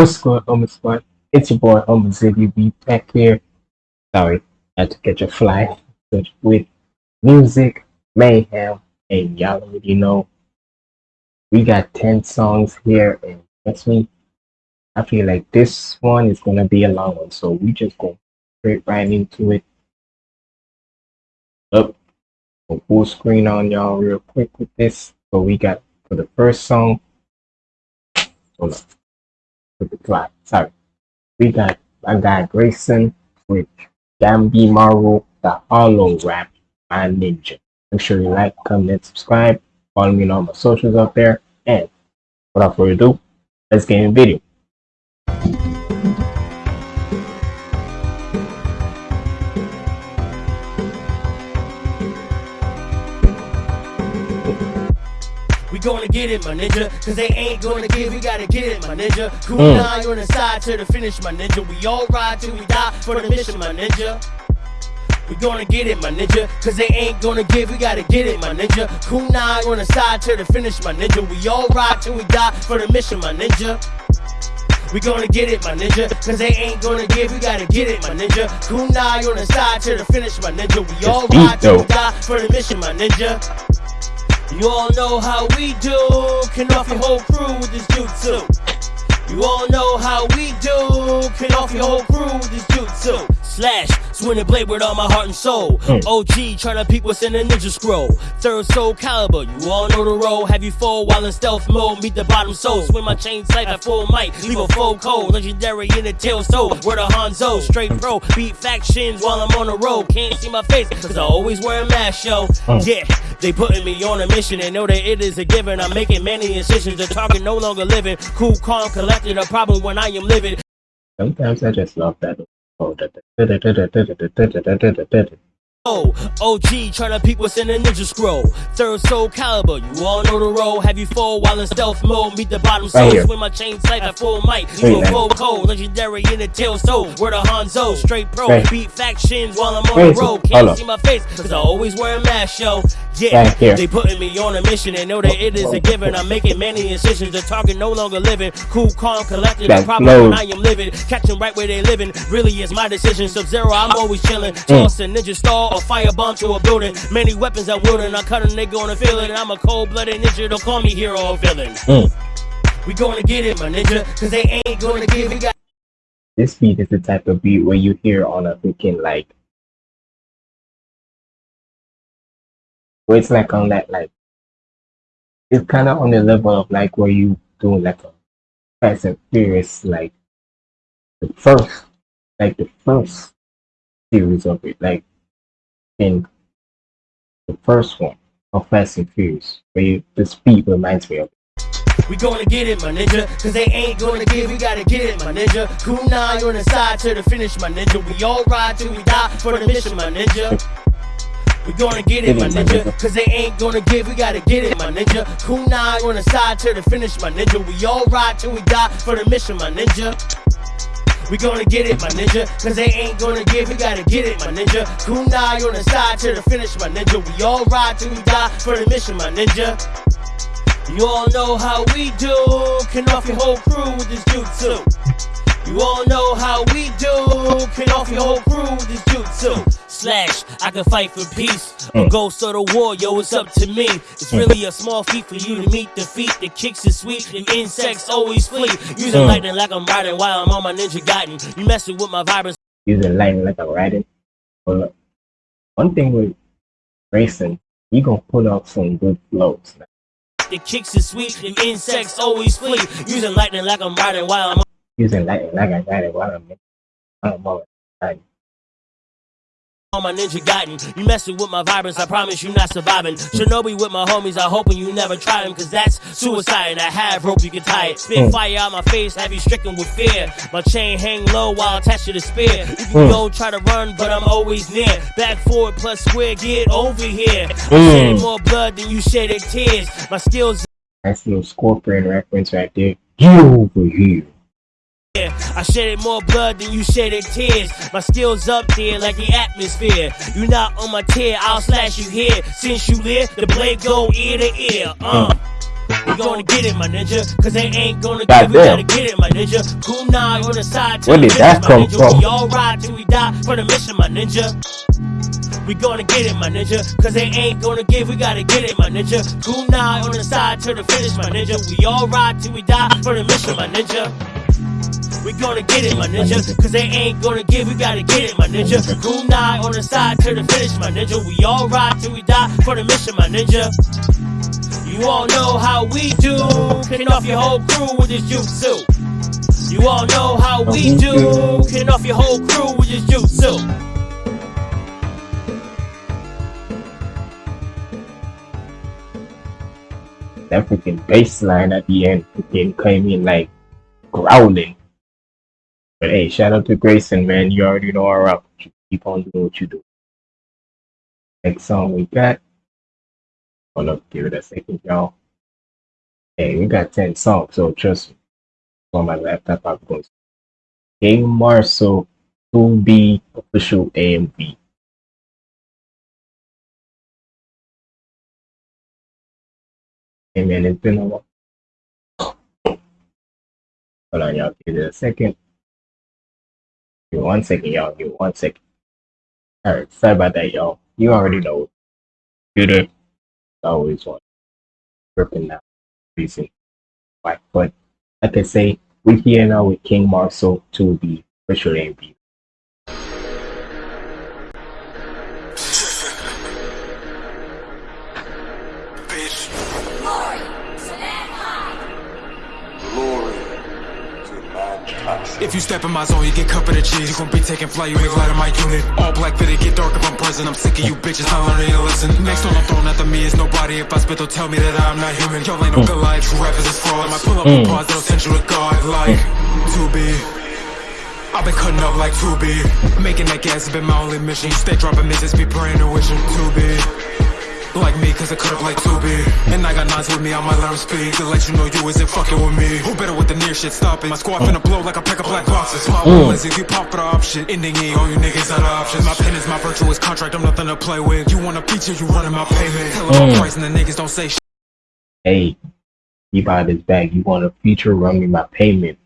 What's good, Homer Squad? It's your boy Homer Ziggy B back here. Sorry, had to catch a fly but with music, mayhem, and y'all already know we got 10 songs here, and trust me, I feel like this one is gonna be a long one, so we just go straight right into it. Up, full screen on y'all real quick with this. So we got for the first song. Hold on the plot. Sorry. We got my got Grayson with Gambi Maru, the Hollow Rap, my ninja. Make sure you like, comment, subscribe. Follow me on all my socials up there. And without further ado, let's get in the video. Gonna get it, my ninja. Cause they ain't gonna give, we gotta get it, my ninja. Cool Mm. nine on the side to the finish, my ninja. We all ride till we die for the mission, my ninja. We gonna get it, my ninja. Cause they ain't gonna give, we gotta get it, my ninja. Nine on the side to the finish, my ninja. We all ride till we die for the mission, my ninja. We gonna get it, my ninja. Cause they ain't gonna give, we gotta get it, my ninja. Kunai on the side to the finish, my ninja. We all ride till we die for the mission, my ninja. You all know how we do. Can off your whole crew with this jutsu. You all know how we do. Can off your whole crew with this jutsu. Slash, swing the blade with all my heart and soul. Mm. OG, tryna peek what's in the ninja scroll. Third soul caliber, you all know the role. Have you fall while in stealth mode? Meet the bottom soul. Swing my chain sight at full might. Leave a full cold. Legendary in the tail so. Word of Hanzo, straight pro. Beat factions while I'm on the road. Can't see my face, cause I always wear a mask, yo. Mm. Yeah, they putting me on a mission and know that it is a given. I'm making many incisions. The target no longer living. Cool, calm, collected. A problem when I am living. Sometimes I just love that. Oh, da- da- da- da- da- da- da- da- da- da- da- da- da-. Oh, OG tryna peek what's in the ninja scroll. Third soul caliber, you all know the role. Have you fall while in stealth mode? Meet the bottom Right soul. here. Swing my chains sight at full might. You a full cold, legendary in the tail so. Word of Hanzo, straight pro. Right. Beat factions while I'm on the road. Can't see my face, cause I always wear a mask, yo. Yeah, Right here. they putting me on a mission and know that it is a given. I'm making many incisions. The target no longer living. Cool, calm, collected. The problem when I am living. Catching right where they living. Really is my decision. Sub Zero, I'm always chilling. Mm. Toss a ninja star or firebomb to a building. Many weapons I'm wielding. I cut a nigga on the field and I'm a cold blooded ninja. Don't call me hero or villain. Mm. We gonna get it, my ninja. Cause they ain't gonna give. We got This beat is the type of beat where you hear on a freaking like where it's like on that like it's kind of on the level of like where you doing like a Fast and Furious like the first like the first series of it like in the first one of Fast and Furious where you, the speed reminds me of We gonna get it, my ninja. Cause they ain't gonna give, we gotta get it, my ninja. Kunai on the side to the finish, my ninja. We all ride till we die for the mission, my ninja. We gonna get it, my ninja. Cause they ain't gonna give, we gotta get it, my ninja. Kunai on the side to the finish, my ninja. We all ride till we die for the mission, my ninja. We gonna get it, my ninja. Cause they ain't gonna give, we gotta get it, my ninja. Kunai on the side to the finish, my ninja. We all ride till we die for the mission, my ninja. You all know how we do. Can off your whole crew with this jutsu. You all know how we do. Can off your whole crew with this jutsu. Slash, I can fight for peace. Or Mm. ghost of the war, yo, it's up to me. It's really a small feat for you to meet defeat. The kicks is sweet, the insects always flee. Using Mm. lightning like I'm riding while I'm on my ninja gaiden. You messing with my vibrance. using lightning like I'm riding. But one thing with racing, you gonna pull out some good flows. The kicks is sweet, the insects always flee. Using lightning like I'm riding while I'm Using lightning like a riding while I'm I'm all riding. on my ninja gaiden. You messing with my vibrance, I promise you not surviving. Shinobi with my homies, I hoping you never try them, cause that's suicide. And I have rope, you can tie it. Spit Mm. fire out my face, have you stricken with fear. My chain hang low while attached to the spear. You can Mm. go try to run, but I'm always near. Back forward plus square, get over here. I Mm. shedded more blood than you shedded tears. My skills Nice little scorpion reference right there. Get over here. Yeah, I shedded more blood than you shedded tears. My skills up there like the atmosphere. You not on my tear, I'll slash you here. Since you live, the blade go ear to ear. Uh. We gonna get it, my ninja. Cause they ain't gonna give, we Goddamn. gotta get it, my ninja. Kunai on the side to Where the did that finish, my come ninja. from? We all ride till we die for the mission, my ninja. We gonna get it, my ninja. Cause they ain't gonna give, we gotta get it, my ninja. Kunai on the side to the finish, my ninja. We all ride till we die for the mission, my ninja. We gonna get it, my ninja. Cause they ain't gonna give, we gotta get it, my ninja. Kunai on the side to the finish, my ninja. We all ride till we die for the mission, my ninja. You all know how we do. Killing off your whole crew with this jutsu. You all know how we do. Killing off your whole crew with this jutsu. That freaking bass line at the end freaking came in like growling. But hey, shout out to Grayson, man. You already know our rock. Keep on doing what you do. Next song we got. Hold up, give it a second, y'all. Hey, we got 10 songs, so trust me. On my laptop, I'm going to Game Marshall 2B official AMV. Hey man, it's been a while. Hold on, y'all. Give it a second. Give me one second, y'all. Give me one second. Alright, sorry about that, y'all. You already know. Computer always want ripping now. Reason why. But like I say, we're here now with King Marcel to be the official AMV. If you step in my zone, you get cut for the cheese. You gon' be taking flight, you make light of my unit. All black fitted, get dark if I'm present. I'm sick of you bitches, not learning to listen. Next one I'm throwing after me is nobody. If I spit, they'll tell me that I'm not human. Y'all ain't no Goliath, true rappers is fraud. I might pull up Mm. a pause that'll send you to God. Like, to be. I've been cutting up like 2B. Making that gas has been my only mission. You stay dropping misses, be praying and wishing 2B. Like me, cause I cut up like 2B. And I got nines with me, I might learn speed. To let you know you isn't fucking with me. Who better with the near shit? Stop it. My squad finna blow like a pack of black boxes. My mm. is if you pop for the option. Ending E, all you niggas out of options. My pen is my virtuous contract, I'm nothing to play with. You want a feature, you running my payment. Tell them Mm. price and the niggas don't say shit. Hey, you buy this bag, you want a feature, run me my payment.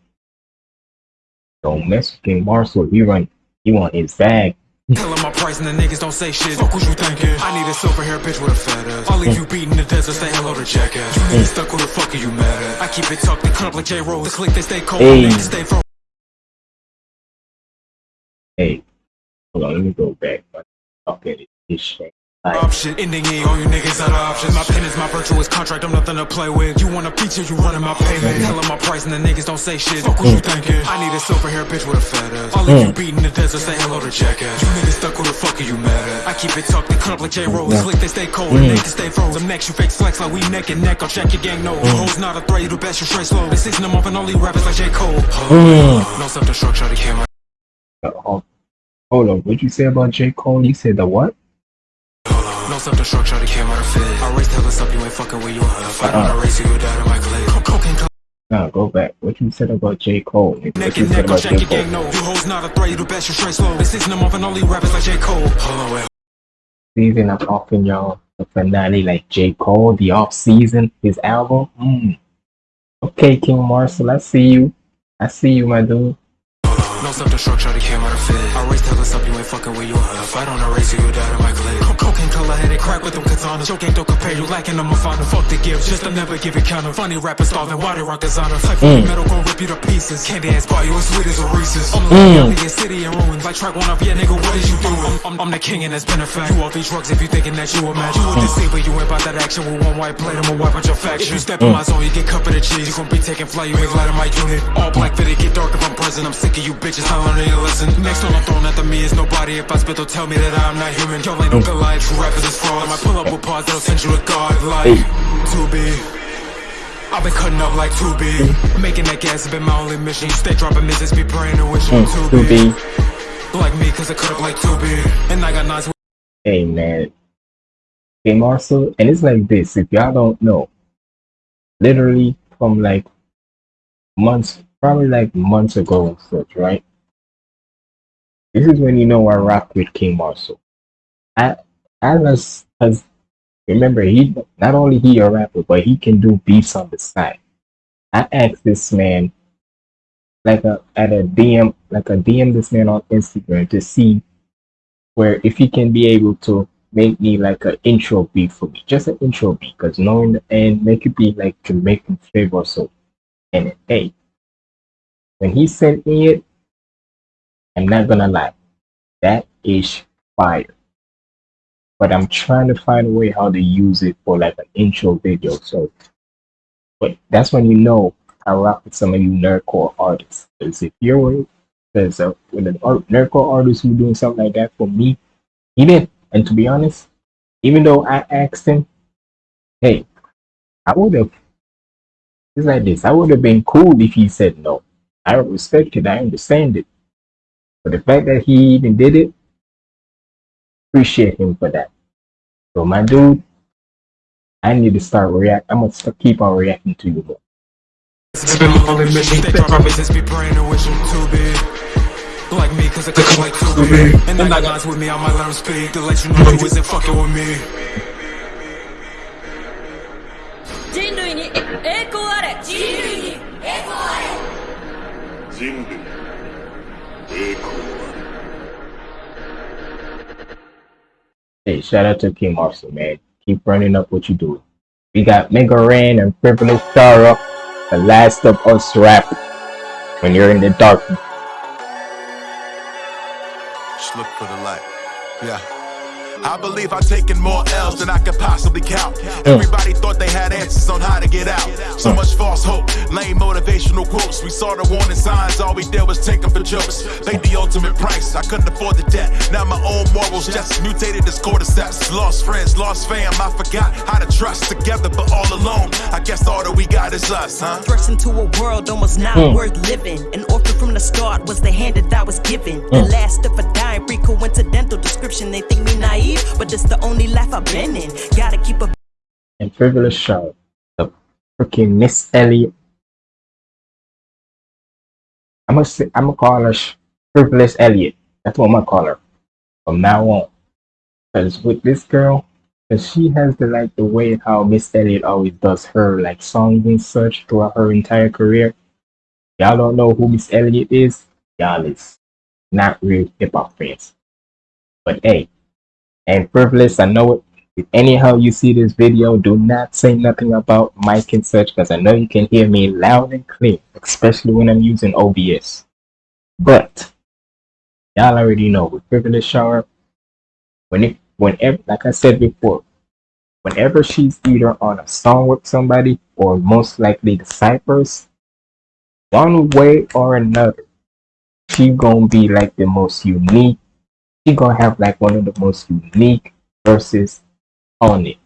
Don't mess with King Marcel. He run, he want his bag. Tell them my price and the niggas don't say shit. Fuck what you thinking? I need a silver hair bitch with a fat ass. I'll leave you beating the desert, say hello to jackass. You niggas stuck, who the fuck are you mad at? I keep it tucked, cut up like J Rose. The click, they stay cold, Hey. niggas stay frozen. Hey, hold on, let me go back. Okay, this shit. Like, option. Ending E, all you niggas out of options. My pen is my virtuous contract, I'm nothing to play with. You want a feature, you running my payment. Tell my price and the niggas don't say shit. Fuck what you mm. thinking? I need a silver hair bitch with a fat ass. I'll leave mm. you beating the desert, say hello to jackass. You niggas stuck, who the fuck are you mad at? I keep it tucked, they cut up like J Rose. Click, they stay cold, and mm. niggas stay frozen. Next, you fake flex like we neck and neck. I'll check your gang, no. Hoes not a threat, you the best, you straight slow. They season them up and only rappers like J. Cole. No self destruct, try to kill uh, hold on, what'd you say about J. Cole? You said the what? No self destruct, try to kill my fit. I race till it's up, you ain't fucking with you. If I don't race you, you die to my click. Co- Cocaine Nah, go back. What you said about J. Cole? What Neck you and said neck, I'll about check J. your gang, Cole? no. You hoes not a threat, you the best, you straight slow. They season them up and only rappers like J. Cole. Hold on, wait. Season, I'm offering y'all the finale like J. Cole, the off season, his album. Mm. Okay, King Marcel, I see you. I see you, my dude. No self destruct, try to kill my fit. I race till it's up, you ain't fucking with you. If I don't erase you, you die to my click. Co- Cocaine color headed crack with them katanas. Joke ain't don't compare you lacking them a final. Fuck the gift, just to never give it counter. Funny rappers starving, why they rock designer. Type mm. metal gon' rip you to pieces. Candy ass buy you as sweet as a Reese's. I'm the mm. in city in ruins. Like track one up, yeah, nigga, what is you doing? I'm, I'm, I'm the king and that's been a fact. You off these drugs if you thinking that you a match. You the scene, but you ain't about that action with one white plate. I'ma wipe out your faction. If you step in my zone, you get cut for the cheese. You gon' be taking flight, you make light of my unit. All black fitted, get dark if I'm present. I'm sick of you bitches, not learning to listen. Next one I'm throwing after me is nobody. If I spit, they'll tell me that I'm not human. Y'all ain't no Goliath, true rappers is fraud. I might pull up with pause that'll send you to God. Like, 2B. I've been cutting up like 2B. Making that gas has been my only mission. Stay dropping misses, be praying and wishing Mm, 2B. 2B. Like me, cause I cut up like 2B. And I got with Hey, man. King Marcel, and it's like this. If y'all don't know, literally from like months, probably like months ago and such, right? This is when you know rock with King Marcel. I, as as remember he not only he a rapper, but he can do beats on the side. I asked this man like a at a DM like a DM this man on Instagram to see where if he can be able to make me like an intro beat for me, just an intro beat, because knowing the end make it be like Jamaican flavor or so. And hey, when he sent me it, I'm not gonna lie, that is fire. But I'm trying to find a way how to use it for like an intro video. So, but that's when you know I rock with some of you nerdcore artists. Because if you're because uh, with an art, nerdcore artist who doing something like that for me, he did and to be honest, even though I asked him, hey, I would have. It's like this. I would have been cool if he said no. I respect it. I understand it. But the fact that he even did it, appreciate him for that. So my dude, I need to start react. I'm gonna st- keep on reacting to you more. It's been a lonely mission. They probably just be praying and wishing too big. Like me, cause I could like too big. And then I got with me, I might let 'em speak to let you know you wasn't fucking with me. 人類に栄光あれ人類に栄光あれ Hey, shout out to King Marcel, man. Keep running up what you do. We got Megaran and Privileged Star up. The last of us rap. When you're in the dark, Just look for the light. Yeah. I believe I've taken more L's than I could possibly count. Everybody thought they had answers on how to get out. So much false hope, lame motivational quotes. We saw the warning signs, all we did was take them for jokes. Paid the ultimate price, I couldn't afford the debt. Now my own morals just mutated as cordyceps. Lost friends, lost fam, I forgot how to trust together, but all alone. I guess all that we got is us, huh? Thrust into a world almost not Mm. worth living. An orphan from the start was the hand that I was given. The last of a dying, free coincidental description. They think me naive, but it's the only life I've been in. Gotta keep a And Privilege Shara, the freaking Missy Elliott. I'm gonna say, I'm gonna call her Sh- Elliot. That's what I'm gonna call her from now on. Because with this girl, because she has the like the way how Missy Elliott always does her like songs and such throughout her entire career. Y'all don't know who Missy Elliott is. Y'all is not real hip hop fans. But hey, and Privilege, I know it. If anyhow you see this video, do not say nothing about mic and such because I know you can hear me loud and clear, especially when I'm using OBS. But y'all already know with Privilege Shower, when it whenever like I said before, whenever she's either on a song with somebody or most likely the Cypress, one way or another, she gonna be like the most unique. She gonna have like one of the most unique verses on it.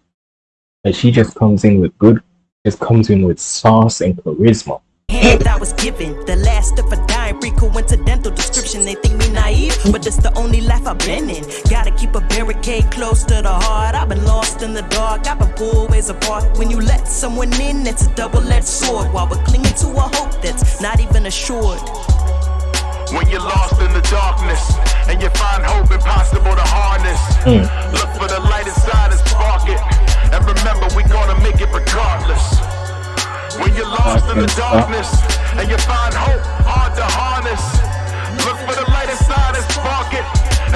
And she just comes in with good, just comes in with sauce and charisma. hand I was given. The last of a dying, free coincidental description. They think me naive, but it's the only life I've been in. Gotta keep a barricade close to the heart. I've been lost in the dark, I've been pulled ways apart. When you let someone in, it's a double-edged sword. While we're clinging to a hope that's not even assured. When you're lost in the darkness and you find hope impossible to harness. Mm. Look for the light inside and spark it. And remember, we gonna make it regardless. When you're lost in the darkness uh. and you find hope hard to harness. Look for the light inside and spark it.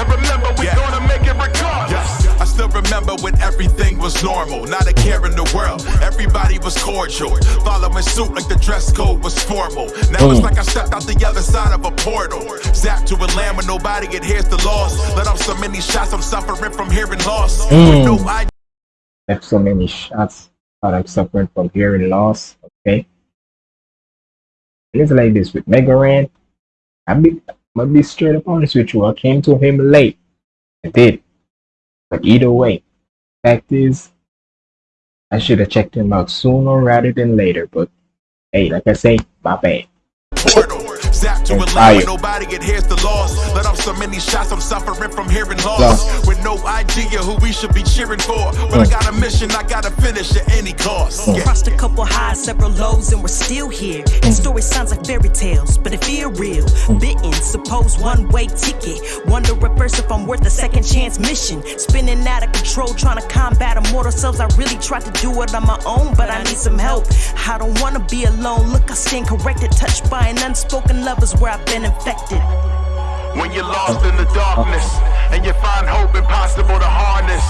And remember, we gonna make it regardless. I still remember when everything was normal, not a care in the world. Everybody was cordial, following suit like the dress code was formal. Now it's mm. like I stepped out the other side of a portal. Zapped to a land where nobody adheres to laws. Let off so many shots, I'm suffering from hearing loss. Mm. With no idea Left so many shots that I'm suffering from hearing loss. Okay. And it's like this with Megaran. I be I'm gonna be straight up honest with you. I came to him late. I did. But either way, fact is I should have checked him out sooner rather than later. But hey, like I say, my bad. Portal. Zap to a It's lane fire. where nobody adheres to laws. Let off so many shots, I'm suffering from hearing loss. With no idea who we should be cheering for. But I got a mission, I gotta finish at any cost. Yeah. Crossed a couple highs, several lows, and we're still here. And story sounds like fairy tales, but it feel real. Bitten, suppose one way ticket. Wonder at first if I'm worth a second chance mission. Spinning out of control, trying to combat immortal selves. I really tried to do it on my own, but I need some help. I don't wanna be alone. Look, I stand corrected, touched by an unspoken love is where I've been infected. When you're lost in the darkness and you find hope impossible to harness.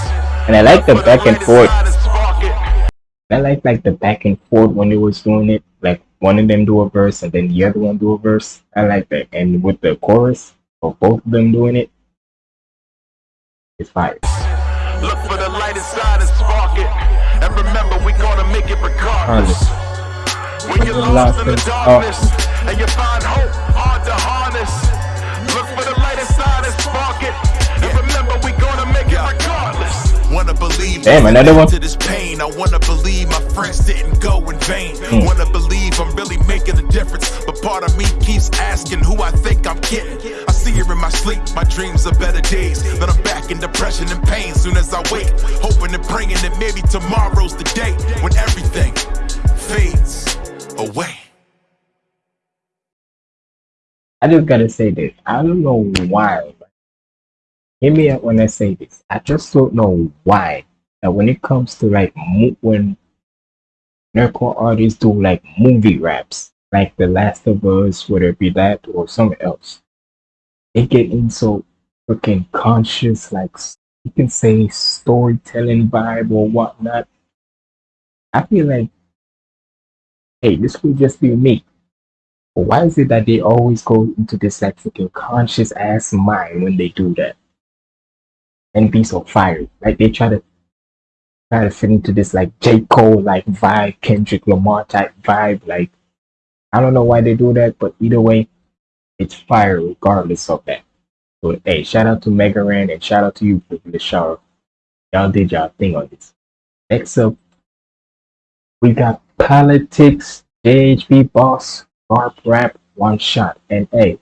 And I like the back and forth. inside is spark it. I like like the back and forth when they was doing it. Like one of them do a verse and then the other one do a verse. I like that. And with the chorus of both of them doing it, it's fire. Look for the light inside and spark it. And remember, we gonna make it regardless. When you're lost in the darkness and you find hope hard to harness. Look for the light inside and spark it. And remember, we gonna make it regardless. Wanna believe Damn, another one. to this pain. I wanna believe my friends didn't go in vain. Hmm. Wanna believe I'm really making a difference. But part of me keeps asking who I think I'm getting. I see her in my sleep, my dreams are better days. Then I'm back in depression and pain soon as I wake. Hoping and praying that maybe tomorrow's the day when everything fades away. I just gotta say this. I don't know why. Hear me out when I say this. I just don't know why that when it comes to like when nerdcore artists do like movie raps, like The Last of Us, whether it be that or something else, they get in so freaking conscious, like you can say storytelling vibe or whatnot. I feel like, hey, this could just be me. Why is it that they always go into this like freaking conscious ass mind when they do that? And be so fiery. Like they try to try to fit into this like J. Cole like vibe, Kendrick Lamar type vibe. Like I don't know why they do that, but either way, it's fire regardless of that. So hey, shout out to Megaran and shout out to you the shower. Y'all did y'all thing on this. Next up, we got Politicus, JHB boss, Garp Rap, One Shot, and A.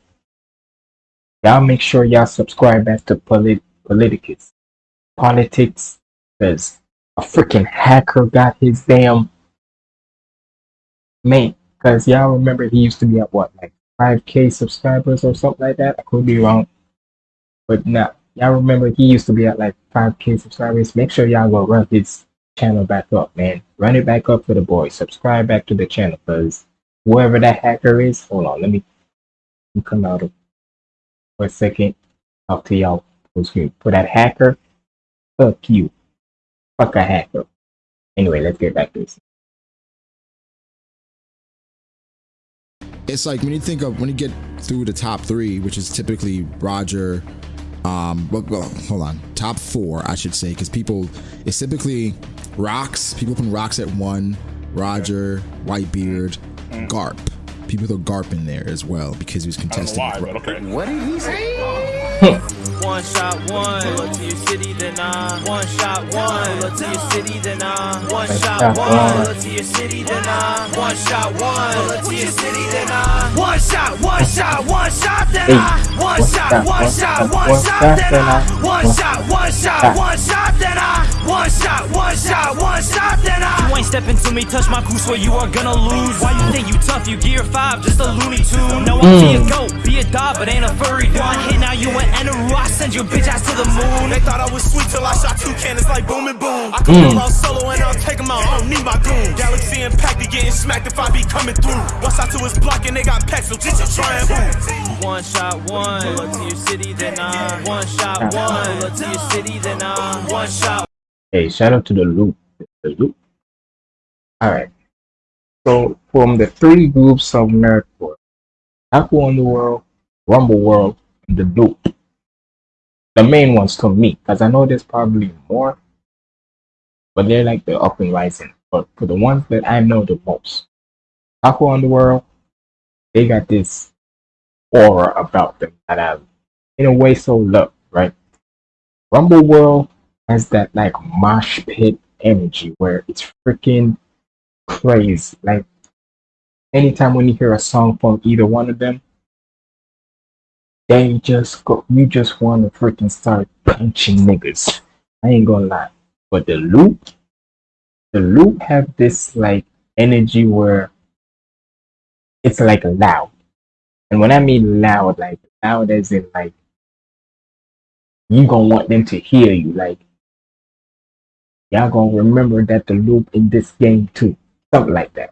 Y'all make sure y'all subscribe back to Polit- Politicus. Politics, because a freaking hacker got his damn mate. Because y'all remember he used to be at what, like 5k subscribers or something like that? I could be wrong. But now, y'all remember he used to be at like 5k subscribers. Make sure y'all go run his channel back up, man. Run it back up for the boy. Subscribe back to the channel, because whoever that hacker is, hold on, let me, come out of for a second. Talk to y'all full screen. For that hacker, fuck you. Fuck a hacker. Anyway, let's get back to this. it's like when you think of when you get through the top three, which is typically Roger. Um, well, well hold on, top four, I should say, because people it's typically rocks. People put rocks at one. Roger, Whitebeard, Mm. Garp. People throw Garp in there as well because he was I contesting. why, with okay. What did he say? One shot, one. Pull up to your city, then I. One shot, one. Pull up to your city, then I. One shot, shot, one. one. Pull up to your city, then I. One shot, one. Pull up to your city, then I. One shot, one shot, one shot, then. I. One One shot, shot, one one shot, shot, one one shot, shot, then I. One One shot, one shot, shot. one shot, then I. One shot, one shot, one shot, then I. You ain't stepping to me, touch my goose, where you are gonna lose. Why you think you tough? You gear five, just a Looney Tune. No, I'll hmm. be a goat, be a dog, but ain't a furry. One hit, now you an Enderu. I send your bitch ass to the moon. They thought I was sweet till I shot two cannons like boom and boom. I mm. come around solo and I'll take take 'em out. I don't need my goon. Galaxy impacted, getting smacked if I be coming through. Watch out to his block and they got packs, so just try and move. One shot, one. Pull up to your city, then I. One shot, one. Pull up to your city, then I. One shot. Hey, shout out to the loop. The loop. Alright. So from the three groups of nerdcore, Taco Underworld, Rumble World, and the loop. The main ones to me, because I know there's probably more, but they're like the up and rising. But for the ones that I know the most, Taco Underworld, they got this aura about them that I, in a way, so love, right? Rumble World has that like mosh pit energy where it's freaking crazy. Like anytime when you hear a song from either one of them, they just go. You just want to freaking start punching niggas. I ain't gonna lie, but the loop, the loop have this like energy where it's like loud, and when I mean loud, like loud as in like you gonna want them to hear you, like y'all gonna remember that the loop in this game too, something like that.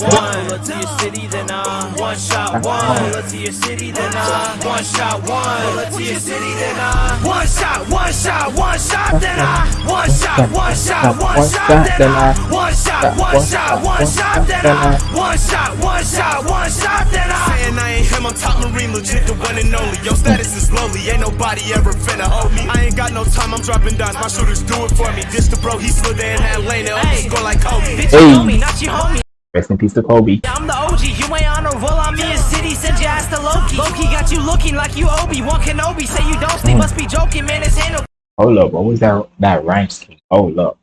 One, look to your city, then uh, one shot, one, look to your city, then uh, one shot, one, look to your city, then uh, one shot, one shot, one shot, then uh, one shot, one shot, one shot, then uh, one shot, one shot, one shot, then uh, one shot, one shot, one shot, then uh. Saying I ain't him, I'm top marine, legit the one and only. Your status is lowly, ain't nobody ever finna hold me. I ain't got no time, I'm dropping down. My shooters do it for me. This the bro, he slid there in that lane, and hey. score like Kobe. Bitch, Hey. you know me, not you homie. Rest in peace to Kobe. I'm the OG, you ain't on a roll on me in city, send your ass to Loki. Loki got you looking like you Obi-Wan Kenobi, say you don't sleep, mm. must be joking, man, it's handle. Hold up, what was that that rhyme scheme? Hold up.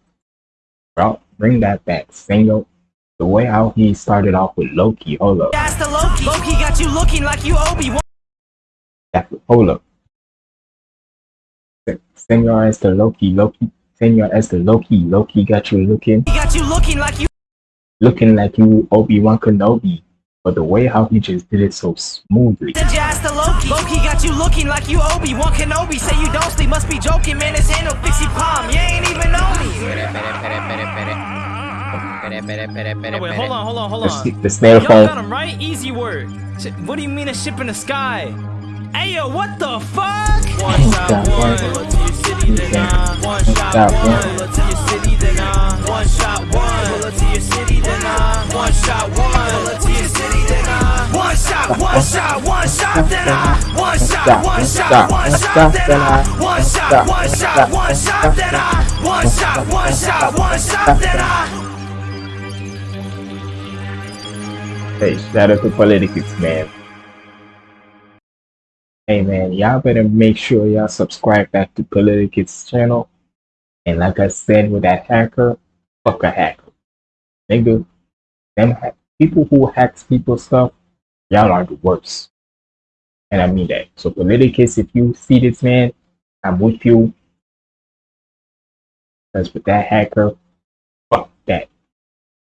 Bro, bring that back. Single the way how he started off with Loki, hold up. Ass to Loki. Loki got you looking like you Obi, one That, hold up. Send your ass to Loki, Loki. Send your ass to Loki, Loki got you looking got you looking like you looking like you oh, Obi-Wan Kenobi. But the way how he just did it so smoothly. send to Loki. Loki got you looking like you Obi-Wan Kenobi, say you don't sleep, must be joking, man, it's handle, fixie palm, you ain't even know me. Wait, hold on, hold on, hold on. s- the snail Y'all got him right? Easy word. What do you mean a ship in the sky? Hey yo, what the fuck? One shot, one, look to your city, then uh, one shot, one, look to your city, then uh, one shot, one, look to your city, then uh, one shot, one, look to your city, then uh, one shot, one shot, one shot, then uh, one shot, one shot, one shot, then uh, one shot, one shot, one shot, then uh, one shot, one shot, one shot, then uh. Hey, shout out to Politicus, man. Hey man, y'all better make sure y'all subscribe back to Politicus channel. And like I said with that hacker, fuck a hacker. Nigga, them ha- people who hacks people stuff, y'all are the worst. And I mean that. So Politicus, if you see this man, I'm with you. Because with that hacker, fuck that.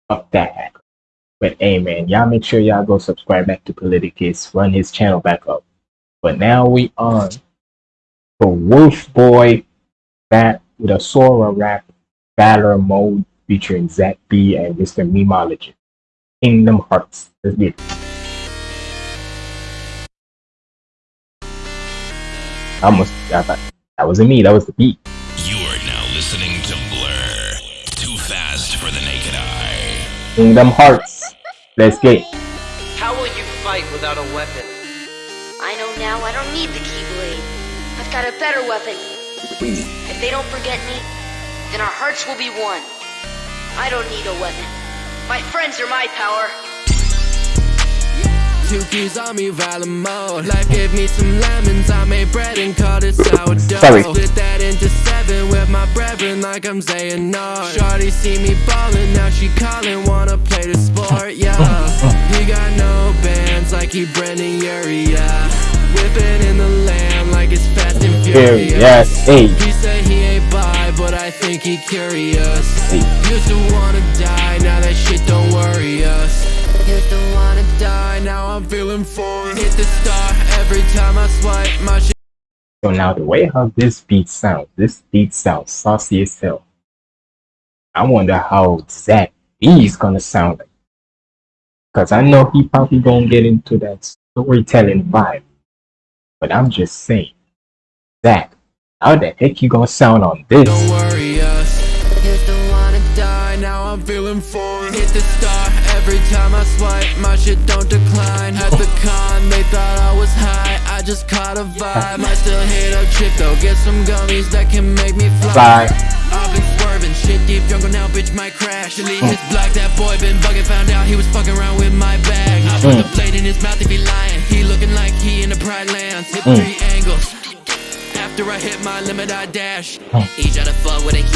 Fuck that hacker. But hey man, y'all make sure y'all go subscribe back to Politicus, run his channel back up. But now we on for Wolf Boy that with a Sora rap Valor mode featuring Zach B and Mr. Memologist. Kingdom Hearts. Let's get it. I almost I thought that wasn't me, that was the beat. You are now listening to Blur. Too fast for the naked eye. Kingdom Hearts. Let's get it. How will you fight without a weapon? Need the Keyblade. I've got a better weapon. If they don't forget me, then our hearts will be one. I don't need a weapon. My friends are my power. Two keys on me, violent mode. Life gave me some lemons. I made bread and called it sourdough. Sorry. Split that into seven with my brethren, like I'm saying no. Shorty see me ballin', now she callin', wanna play the sport, yeah. He got no bands, like he Brendon Urie, yeah. Whipping in the lamb, like it's fast and furious. Yes, hey. He say he ain't but I think he curious. Hey. Used to wanna die, now that shit don't worry us. Used to wanna die, now I'm feeling fine. Hit the star every time I swipe my shit. So now the way how this beat sounds, this beat sounds saucy as hell. I wonder how Zach B is gonna sound like. Cause I know he probably gonna get into that storytelling vibe. But I'm just saying, that how the heck you gonna sound on this? Don't worry us. To wanna die, now I'm feeling fine. Hit the star every time I swipe, my shit don't decline. At the con, they thought I was high, I just caught a vibe. I still hit up trip though, get some gummies that can make me fly. Bye. I've been swerving, shit deep jungle now, bitch might crash. His block, that boy been bugging, found out he was fucking around with my bag. I put mm. the blade in his mouth pride lands. Hit three angles. After I hit my limit, I dash. He tried to fuck with a.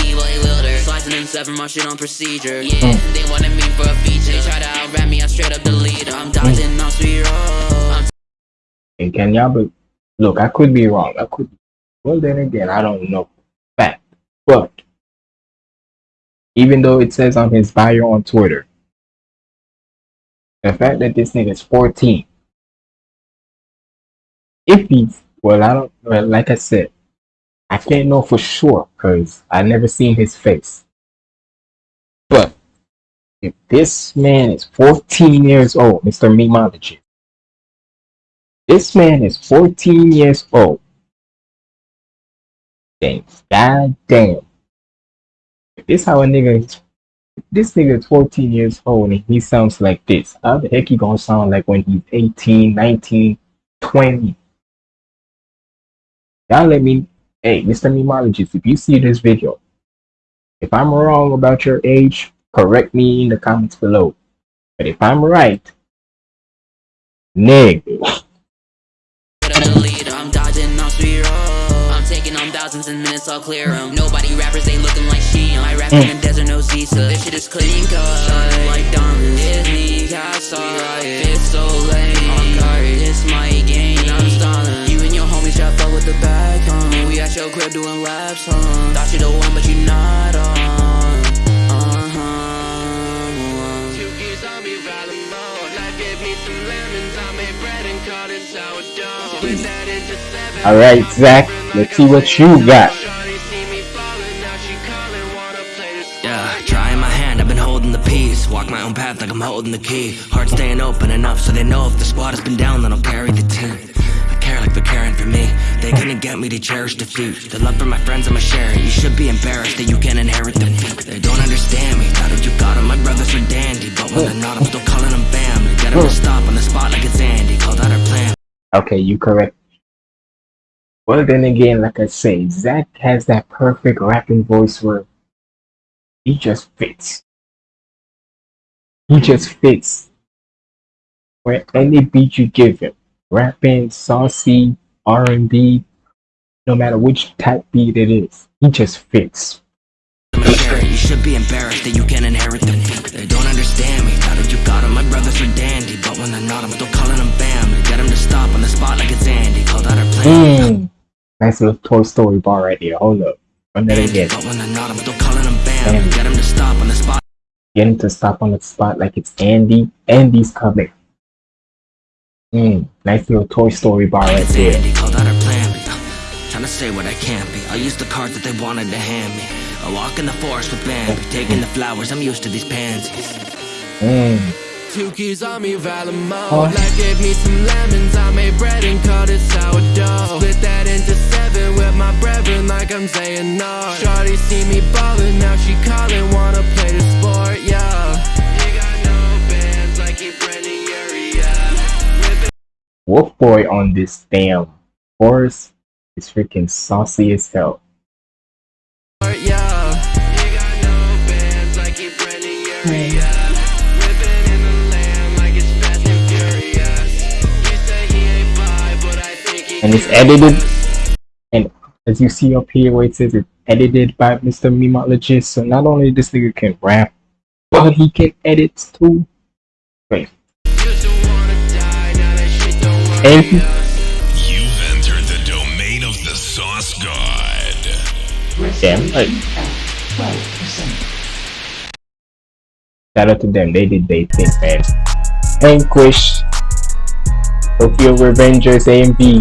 Slicing and severing my shit on procedure. Yeah, hmm. they wanted me for a feature. They try to outrap me, I straight up delete. I'm hmm. dodging sweet roll. I'm And can y'all be, look, I could be wrong. I could. Well, then again, I don't know fact, but even though it says on his bio on Twitter, the fact that this nigga is 14, if he's well, I don't. Well, like I said, I can't know for sure because I never seen his face. But if this man is 14 years old, Mr. Mimology, this man is 14 years old. Then, god damn. If this how a nigga is, this nigga is 14 years old and he sounds like this, how the heck he gonna sound like when he's 18, 19, 20? Y'all let me, hey, Mr. Memologist, if you see this video, if I'm wrong about your age, correct me in the comments below. But if I'm right, nigga. I'm dodging off street road. I'm taking on thousands in minutes, I'll clear them. Nobody rappers ain't looking like she. Um. I rap in the mm. desert, no Zisa. This shit is clean cut. Shining like diamonds. Disney, Casa, Fit so lame. Homies with the back on. We at your crib doing laps on. Thought you the one, but you not on. Uh-huh. Two kids on me, rather more. Life gave me some lemons. I made bread and called it sourdough. Split that into seven. All right, Zach, let's see what you got. Yeah, trying my hand, I've been holding the peace. Walk my own path like I'm holding the key. Heart staying open enough so they know if the squad has been down, then I'll carry the team. Caring for me. They couldn't get me to cherish defeat. The love for my friends, I'ma share it. You should be embarrassed that you can't inherit them. They don't understand me. You got 'em, my brothers dandy. But when they're not, I'm still calling them family. Get 'em to stop on the spot like it's Andy. Called out plan. Okay, you correct. Well, then again, like I say, Zach has that perfect rapping voice where he just fits. He just fits. Where any beat you give him, rapping, saucy, R and B, no matter which type beat it is, he just fits. I'ma share it. You should be embarrassed that you can't inherit them. They don't understand me. Thought if you got 'em, my brothers are dandy. But when they're not, I'm still calling them family. Get 'em to stop on the spot like it's Andy. Called out our plan. Mm. Nice little Toy Story bar right here. Hold up. Run that again. But when they're not, I'm still calling them family. Get 'em to stop on the spot. Get him to stop on the spot like it's Andy. Andy's coming. Mm. Nice little Toy Story bar right It's there. Andy. Called out our plan. Trying to say what I can't be. I'll use the cards that they wanted to hand me. I walk in the forest with Bambi. Taking the flowers. I'm used to these pansies. Mm. Two keys on me, Valamo. Life gave me some lemons. I made bread and called it sourdough. Split that into seven with my brethren, like I'm saying no. Shorty see me ballin', now she callin', wanna play the Wolf Boy on this damn horse is freaking saucy as hell. And it's edited. And as you see up here where it says it's edited by Mr. Memologist. So not only this nigga can rap, but he can edit too. Wait. He, You've entered the domain of the Sauce God. damn right. Shout out to them. They did they thing, man. Vanquish, Tokyo Revengers AMV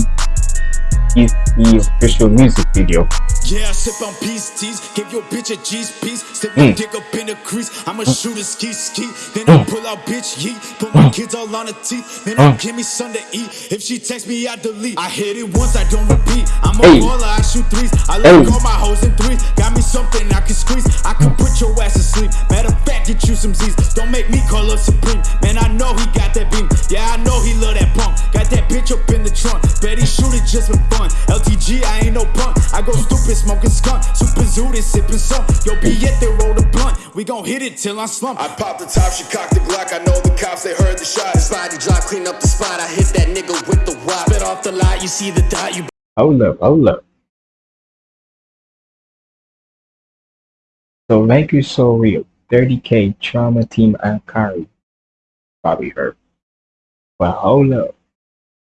is the official music video. Yeah, I sip on peace teas, give your bitch a G's piece, slip Mm. dick up in the crease. I'ma shoot a ski ski, then I pull out bitch yeet, put my kids all on the teeth, then I Mm. give me something to eat. If she text me, I delete. I hit it once, I don't repeat. I'm a Hey. baller, I shoot threes. I let go my hoes in threes. Got me something I can squeeze. I can put your ass to sleep. Matter of fact, get you some Z's. Don't make me call up Supreme. Man, I know he got that beam. Yeah, I know he love that pump. Got that bitch up in the trunk. Bet he shoot it just for fun. LTG, I ain't no punk. I go stupid, smoking skunk. Super zooted, sipping some. Yo, be it, they roll the blunt. We gon' hit it till I slump. I popped the top, she cocked the Glock. I know the cops, they heard the shot. Spotty drop, clean up the spot. I hit that nigga with the wop. Spit off the lot, you see the dot, you Hold up, hold up. So Vanquish So Real, 30k Trauma Team Ankari. Probably heard. But hold up.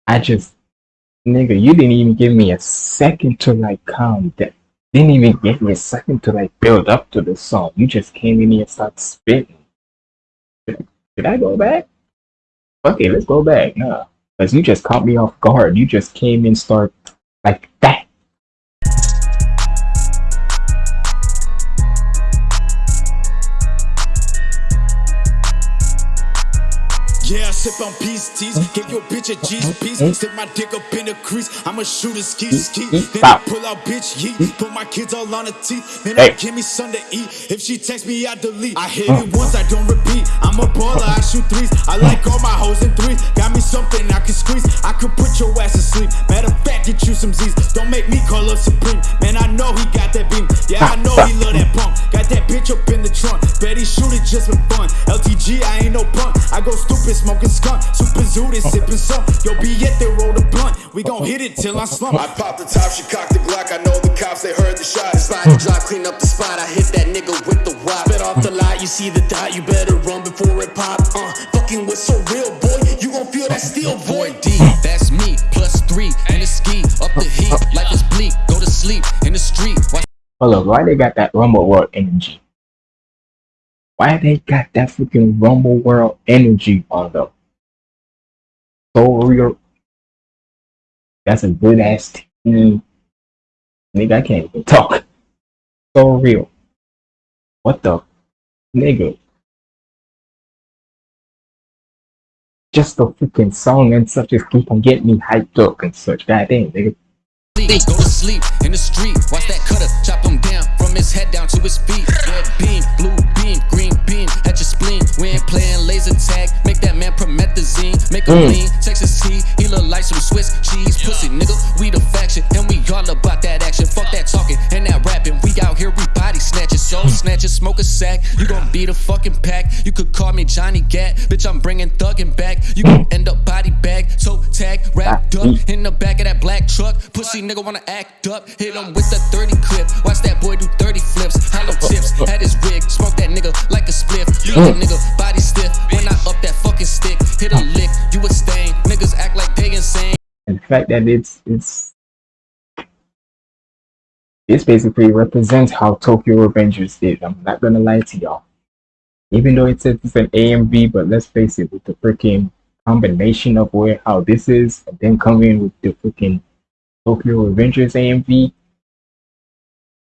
I just Nigga, you didn't even give me a second to like calm down. Didn't even give me a second to like build up to the song. You just came in here and started spitting. Did I go back? Okay, let's go back. Nah. Because you just caught me off guard. You just came in start like that. Yeah, I sip on peace teas. Bitch a G's piece. Stick my dick up in the crease. I'ma shoot a ski ski. Then I pull out bitch yeet. Put my kids all on the teeth. Then I give me something to eat. If she text me, I delete. I hit it once, I don't repeat. I'm a baller, I shoot threes. I like all my hoes in threes. Got me something I can squeeze. I could put your ass to sleep. Matter of fact, get you some Z's. Don't make me call up Supreme. Man, I know he got that beam. Yeah, I know he love that punk. Got that bitch up in the trunk. Bet he shoot it just for fun. LTG, I ain't no punk. I go stupid, smoking skunk. Super zooted, sipping some. Yo, be at the roll the blunt. We gon' hit it till I slump. I popped the top, she cocked the Glock. I know the cops, they heard the shot. Spotty drop, clean up the spot. I hit that nigga with the wop. Spit off the lot, you see the dot. You better run before it pop. Uh, fucking with so real, boy. You gon' feel that steel, boy. D, that's me, plus three, and a ski, up the heat, life is bleak, go to sleep, in the street, watch Hold up, why they got that Rumble World energy? Why they got that freaking Rumble World energy on them? So real. That's a good ass team. Nigga, I can't even talk. So real. What the nigga? Just the freaking song and such just keep on getting me hyped up and such. God damn, nigga. go to sleep, in the street, watch that cutter, chop him down, from his head down to his feet, red beam, blue beam, we ain't playing laser tag, make that man promethazine, make him Mm. lean, Texas T, he look like some Swiss cheese, pussy nigga, we the faction, and we all about that action, fuck that talking, and that rapping, we out here, we body snatching, soul snatching, smoke a sack, you gon' be the fucking pack, you could call me Johnny Gat, bitch, I'm bringing thuggin' back, you gon' end up body bag, toe tag, wrapped up, in the back of that black truck, pussy nigga wanna act up, hit him with the 30 clip, watch that boy do 30 flips, hollow tips, at his wig, smoke that nigga like a spliff, leave that nigga body stiff, when I up that fucking stick, hit a lick, you a stain, niggas act like they insane. and fact that it's it's this basically represents how Tokyo Revengers did. I'm not gonna lie to y'all. Even though it says it's an AMV, but let's face it, with the freaking combination of where how this is, and then coming with the freaking Tokyo Revengers AMV,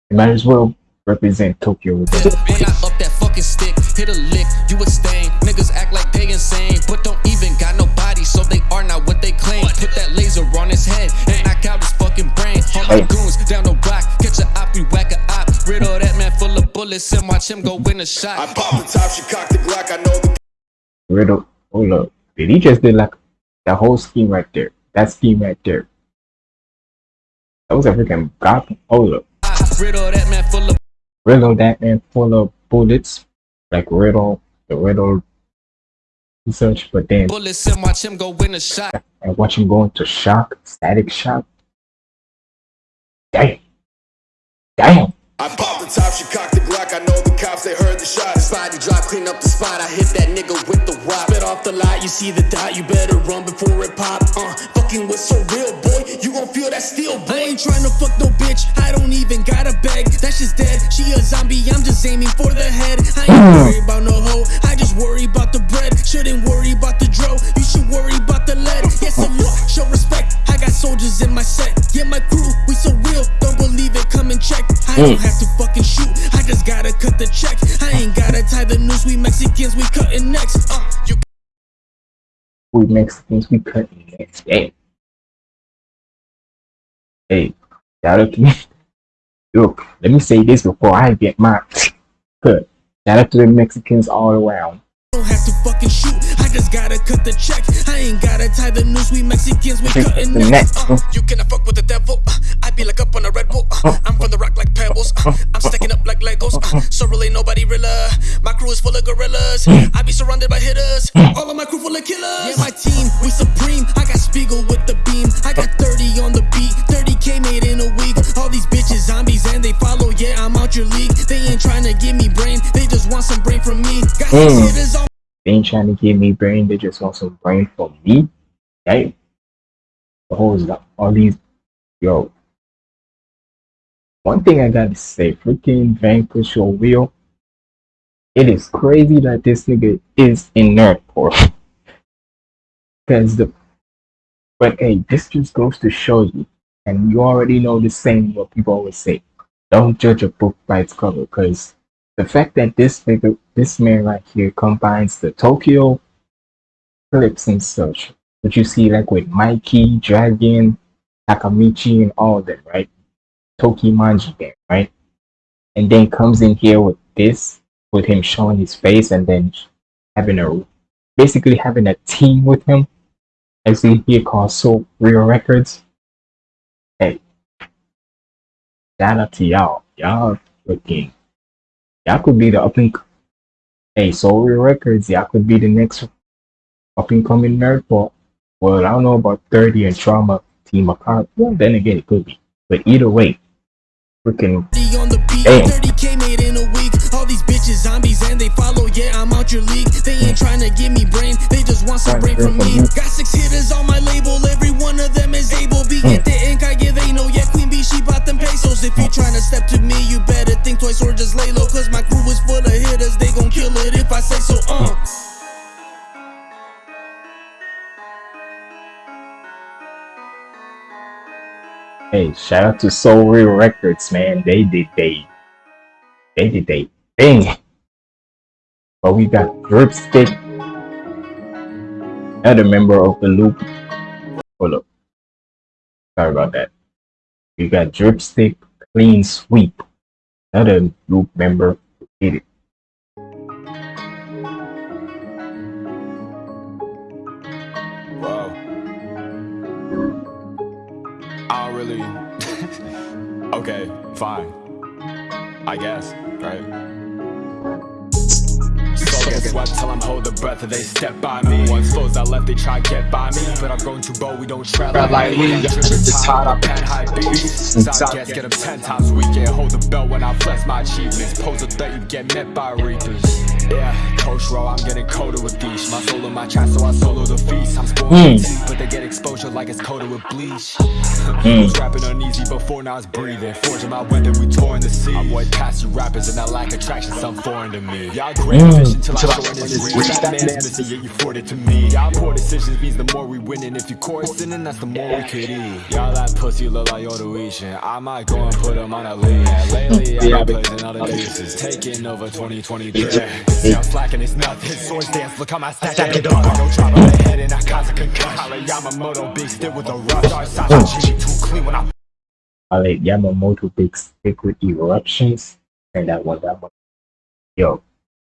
it might as well represent Tokyo Revengers. When I up that fucking stick, hit a lick, you a stain. Niggas act like they insane, but don't even got no body, so they are not what they claim. Put that laser on his head and knock out his fucking brain. All my goons down the block, catch a op, we whack a op. Riddle that man full of bullets and watch him go win a shot. I popped the top, she cocked the Glock. I know the Riddle, hold up. Did he just did like the whole scheme right there? That scheme right there. That was a freaking god. Hold up. Riddle that man full of riddle that man full of bullets, like riddle the riddle research, but then bullets and watch him go win a shot. and watch him go into shock, static shock. Damn. Damn. I popped the top, she cocked the Glock. I know the cops, they heard the shot. Spotty drop, clean up the spot. I hit that nigga with the wop. Spit off the lot, you see the dot. You better run before it pop. Uh, fucking with so real, boy. You gon' feel that steel, boy. I ain't tryna fuck no bitch, I don't even gotta beg. That just dead. She a zombie, I'm just aiming for the head. I ain't worried about no hoe, I just worry about the bread. Shouldn't worry about the dro, you should worry about the lead. Yes, salute, show respect. I got soldiers in my set. Yeah, my crew, we so real, don't believe it, come and check. I don't have to fucking shoot, I just gotta cut the check. I ain't gotta tie the noose, we Mexicans, we cutting necks. Uh, you We Mexicans, we cut next. Damn. Hey, shout out to me. Look, let me say this before I get my cut. Shout out to the Mexicans all around. don't have to fucking shoot, just gotta cut the check. I ain't gotta tie the noose, we Mexicans, we cutting The necks. next. Uh, you cannot fuck with the devil. Uh, I be like up on a Red Bull. Uh, I'm from the rock like pebbles. Uh, I'm stacking up like Legos. Uh, so really nobody realer. My crew is full of gorillas. I be surrounded by hitters. All of my crew full of killers. Yeah, my team, we supreme. I got Spiegel with the beam. I got 30 on the beat. 30k made in a week. All these bitches zombies and they follow. Yeah, I'm out your league. They ain't trying to give me brain. They just want some brain from me. Got Mm. hitters on They ain't trying to give me brain, they just want some brain for me. Hey. the whole all these yo. One thing I gotta say, freaking Vanquish or Will, it is crazy that this nigga is in Nerdcore. Because the but hey, this just goes to show you, and you already know the saying what people always say. Don't judge a book by its cover, because the fact that this figure this man right here combines the Tokyo clips and such, that you see like with Mikey, Draken, Takemichi, and all that, right? Tokimanji there, right? And then comes in here with this, with him showing his face, and then having a basically having a team with him, as he here called Soul Real Records. Hey, shout out to y'all. Y'all looking. Y'all could be the up and hey Soul Records. Y'all could be the next up and coming nerd pop. Well, I don't know about 30 and Trauma Team Akari. Well, then again, it could be. But either way, freaking damn. 30k made in a week. All these bitches zombies and they follow. Yeah, I'm out your league. They ain't trying to give me brain. They just want some brain from me. Got six hitters on my label. Every one of them is able. Be get the ink. I give they know. Yeah, Queen She bought them pesos. If you trying to step to me, you better think twice or just lay low. Cause my crew is full of hitters. They gon' kill it if I say so. Uh. Hey, shout out to Soul Real Records, man. They did they they did they thing. But we got Dripstick, another member of the loop. Hold up. Sorry about that. We got Dripstick, Clean Sweep, another group member did it. Okay, fine. I guess, right? Guess what? Till I'm hold the breath, they step by me. Once foes I left, they try get by me. But I'm going too bold, we don't tread like, like me. tripping It's hot up. pen high beats. Side guess, get them ten times we get hold the belt when I flex my achievements. Pose a threat, you get met by reapers. Yeah, coach row, I'm getting colder with these. My soul in my chest, so I solo the feast. I'm spoiled Mm. but they get exposure like it's coated with bleach. Mm. Was rapping uneasy before, now it's breathing. Forging my weapon, we tore in the sea. I avoid past you rappers and that lack attraction, some foreign to me. Y'all great Mm. vision till I I go in this reach. That man's missing, yet you it to me. Y'all poor decisions means the more we winning. If you chorusing, then that's the more we could eat. Y'all that pussy look like Yoruishin. I might go and put him on a lead. Lately, I've Yeah, been placing all the pieces. Taking over 2023. See, I'm slacking, it's nothing. Swords dance, look how my stack Stack it up. No drop on the head and I cause a concussion. Holla Yamamoto, big stick with a rush. Our Sasha too clean when I I like Yamamoto Big Stick with Eruptions, and that one, that one. Yo,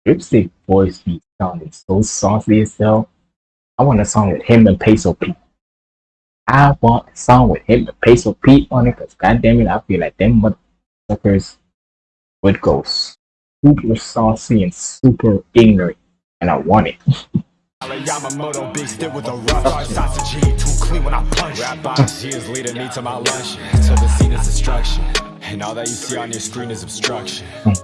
Dripstick voice be sounding so saucy as hell. I want a song with him and Peso Pete. I want a song with him and Peso Pete on it, cause goddamn it, I feel like them motherfuckers would go super saucy and super ignorant, and I want it. Yamamoto, big stick with a rush. Our Sasha too clean when I punch. Rap honesty is leading me to my lunch. Till the scene is destruction. And all that you see on your screen is obstruction. Mm.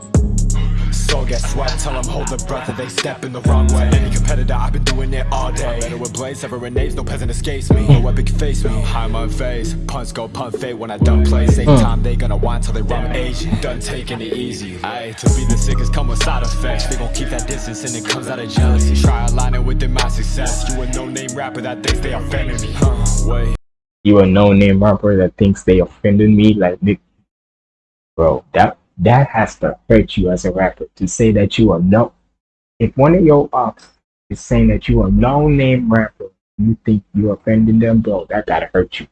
So guess what? Tell them hold their breath if they step in the wrong way. Any competitor, I've been doing it all day. Better with blades, severing names, no peasant escapes me. No epic face me. I'm unfazed. Punts go punt fade when I done play. Same time they gonna want till they run Asian. Done taking it easy. Aye, to be the sickest come with side effects. They gon' keep that distance and it comes out of jealousy. Try aligning within my success. You a no name rapper that thinks they offended me. Huh, wait. you a no name rapper that thinks they offended me like Nick bro that that has to hurt you as a rapper to say that you are no if one of your ops is saying that you are no name rapper you think you're offending them bro that gotta hurt you.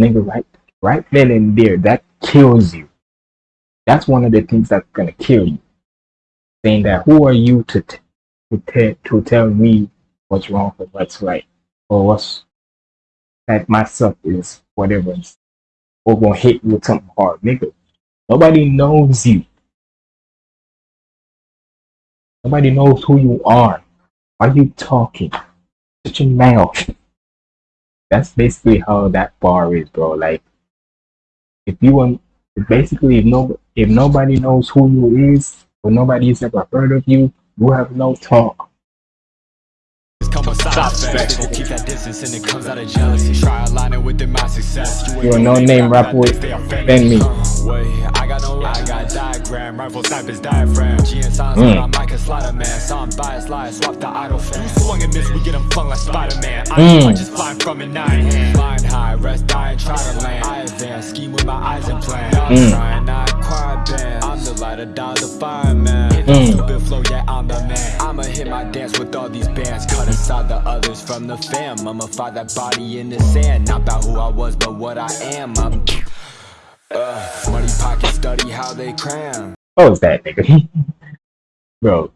Nigga right right then and there that kills you. That's one of the things that's gonna kill you. Saying that who are you to t- to, te- to tell me what's wrong or what's right? Or what's that myself is whatever or gonna hit you with something hard, nigga. Nobody knows you. Nobody knows who you are. Why you talking? Shut your mouth. That's basically how that bar is, bro. Like, if you want, basically, if no, if nobody knows who you is, or nobody's ever heard of you, you have no talk. Come with side effects. Keep that distance and it comes out of jealousy. Try aligning with within my success. You a no-name rapper with than me. Wait, I got no, I got diagram, rifle snipers diaphragm. G and signs, Mm. but I'm like a slider man. Some bias lies, swap the idle fan. Swung and miss, we get him flung like Spider-Man. I Mm. just flying from a nine hand. Flying high, rest dying, try to land. I advance, scheme with my eyes and plan. I'm Mm. trying, not quiet band. I'm the lighter down the fireman. Hit the Mm. stupid flow, yeah, I'm the man. Hit my dance with all these bands. Cut aside the others from the fam. I'ma find that body in the sand. Not about who I was, but what I am. I'm uh, money pocket study how they cram. What was that nigga? Bro.